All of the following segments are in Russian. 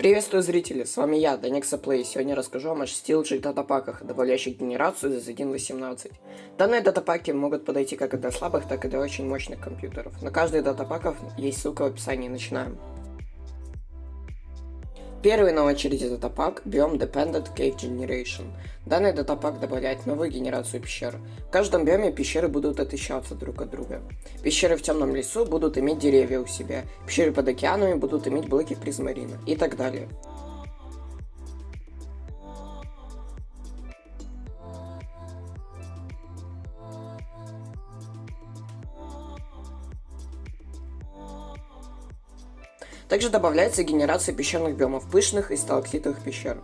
Приветствую зрители, с вами я, Данекса Play. Сегодня расскажу вам о 6 лучших датапаках, добавляющих генерацию за 1.18. Данные датапаки могут подойти как для слабых, так и для очень мощных компьютеров. На каждый датапаков есть ссылка в описании, начинаем. Первый на очереди датапак Biome Dependent Cave Generation. Данный датапак добавляет новую генерацию пещер. В каждом биоме пещеры будут отличаться друг от друга. Пещеры в темном лесу будут иметь деревья у себя, пещеры под океанами будут иметь блоки призмарина и так далее. Также добавляется генерация пещерных биомов пышных и сталактитовых пещер.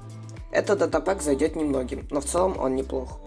Этот датапак зайдет немногим, но в целом он неплох.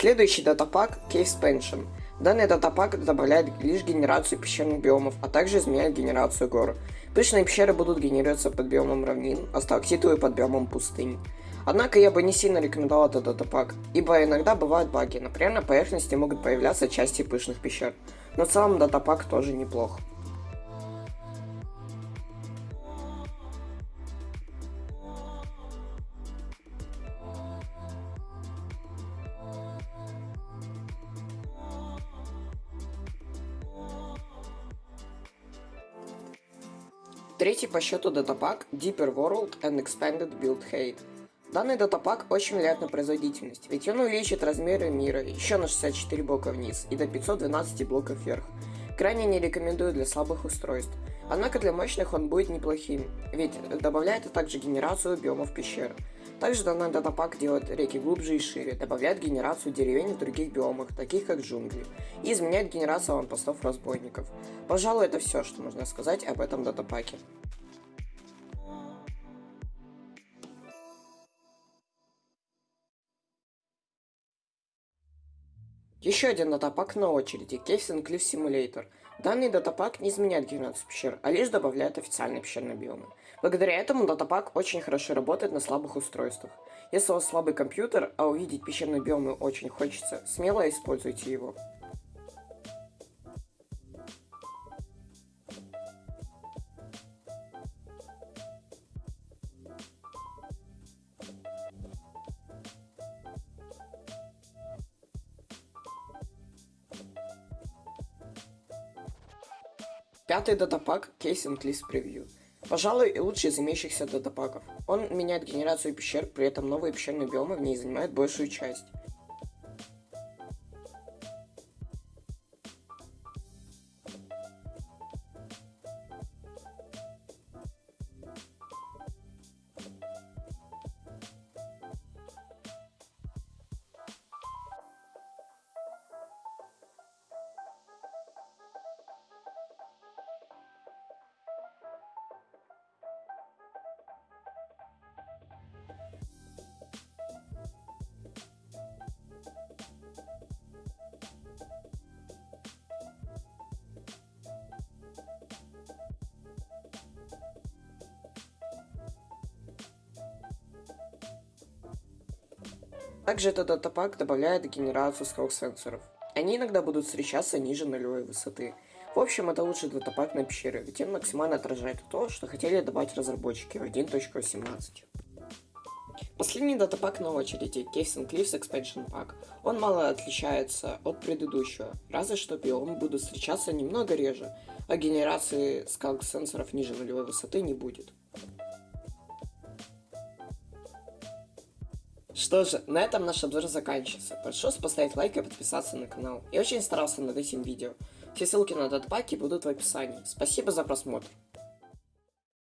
Следующий датапак Cave Expansion. Данный датапак добавляет лишь генерацию пещерных биомов, а также изменяет генерацию гор. Пышные пещеры будут генерироваться под биомом равнин, а сталактитовые под биомом пустынь. Однако я бы не сильно рекомендовал этот датапак, ибо иногда бывают баги, например на поверхности могут появляться части пышных пещер. Но в целом датапак тоже неплох. Третий по счету датапак Deeper World and Expanded Build Height. Данный датапак очень влияет на производительность, ведь он увеличит размеры мира еще на 64 блока вниз и до 512 блоков вверх. Крайне не рекомендую для слабых устройств, однако для мощных он будет неплохим, ведь добавляет также генерацию биомов пещер. Также данный датапак делает реки глубже и шире, добавляет генерацию деревень в других биомах, таких как джунгли, и изменяет генерацию аванпостов разбойников. Пожалуй, это все, что можно сказать об этом датапаке. Еще один датапак на очереди – Caves Cliff Simulator. Данный датапак не изменяет генерацию пещер, а лишь добавляет официальные пещерные биомы. Благодаря этому датапак очень хорошо работает на слабых устройствах. Если у вас слабый компьютер, а увидеть пещерные биомы очень хочется, смело используйте его. Пятый датапак Case and List Preview. Пожалуй, лучший из имеющихся датапаков. Он меняет генерацию пещер, при этом новые пещерные биомы в ней занимают большую часть. Также этот датапак добавляет генерацию скролл-сенсоров. Они иногда будут встречаться ниже нулевой высоты. В общем, это лучший датапак на пещеры, ведь он максимально отражает то, что хотели добавить разработчики в 1.18. Последний датапак на очереди – Caves and Cliffs Expansion Pack. Он мало отличается от предыдущего, разве что биомы будут встречаться немного реже, а генерации скалк сенсоров ниже нулевой высоты не будет. Что же, на этом наш обзор заканчивается. Прошу поставить лайк и подписаться на канал. Я очень старался над этим видео. Все ссылки на датпаки будут в описании. Спасибо за просмотр.